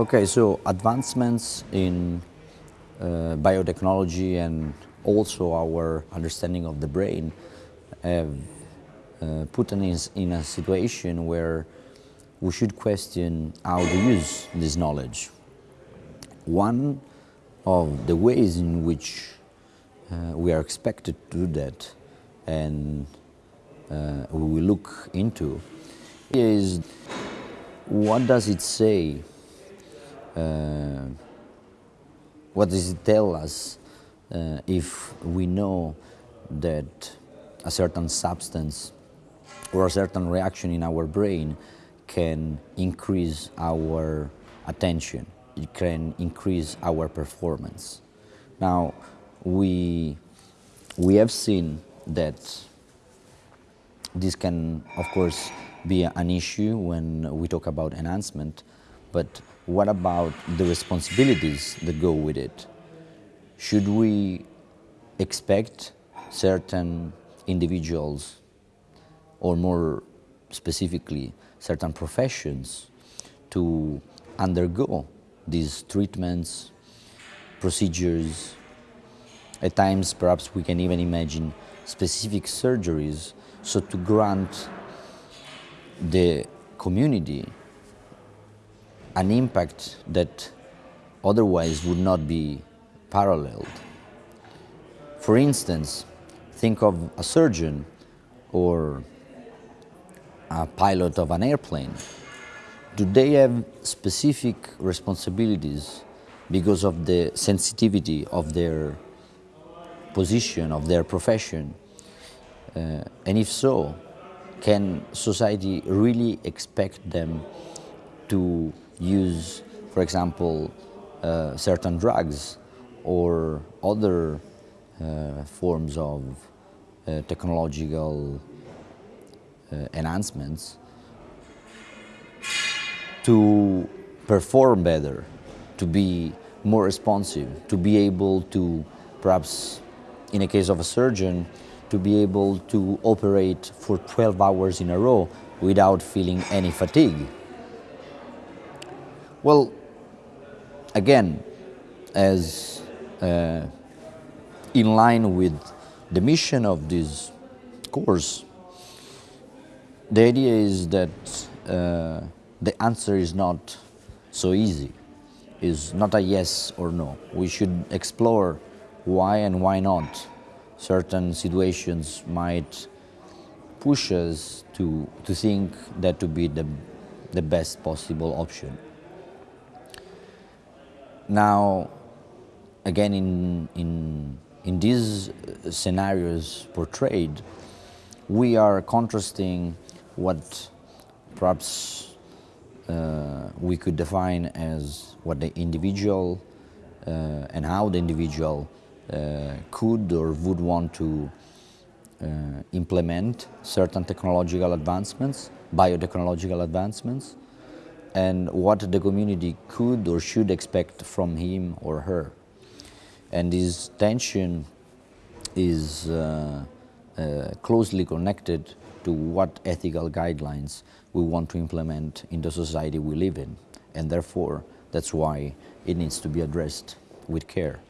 Okay, so advancements in uh, biotechnology and also our understanding of the brain have uh, put us in a situation where we should question how to use this knowledge. One of the ways in which uh, we are expected to do that and uh, we will look into is what does it say, what does it tell us uh, if we know that a certain substance or a certain reaction in our brain can increase our attention, it can increase our performance. Now, we, we have seen that this can, of course, be an issue when we talk about enhancement, but what about the responsibilities that go with it? Should we expect certain individuals, or more specifically, certain professions to undergo these treatments, procedures. At times, perhaps we can even imagine specific surgeries, so to grant the community an impact that otherwise would not be paralleled. For instance, think of a surgeon or a pilot of an airplane. Do they have specific responsibilities because of the sensitivity of their position, of their profession? Uh, and if so, can society really expect them to use, for example, uh, certain drugs or other uh, forms of uh, technological uh, enhancements to perform better, to be more responsive, to be able to perhaps, in a case of a surgeon, to be able to operate for 12 hours in a row without feeling any fatigue. Well, again, as uh, in line with the mission of this course, the idea is that uh, the answer is not so easy, is not a yes or no. We should explore why and why not certain situations might push us to, to think that to be the, the best possible option. Now, again, in, in, in these scenarios portrayed, we are contrasting what perhaps uh, we could define as what the individual uh, and how the individual uh, could or would want to uh, implement certain technological advancements, biotechnological advancements, and what the community could or should expect from him or her. And this tension is uh, uh, closely connected to what ethical guidelines we want to implement in the society we live in. And therefore, that's why it needs to be addressed with care.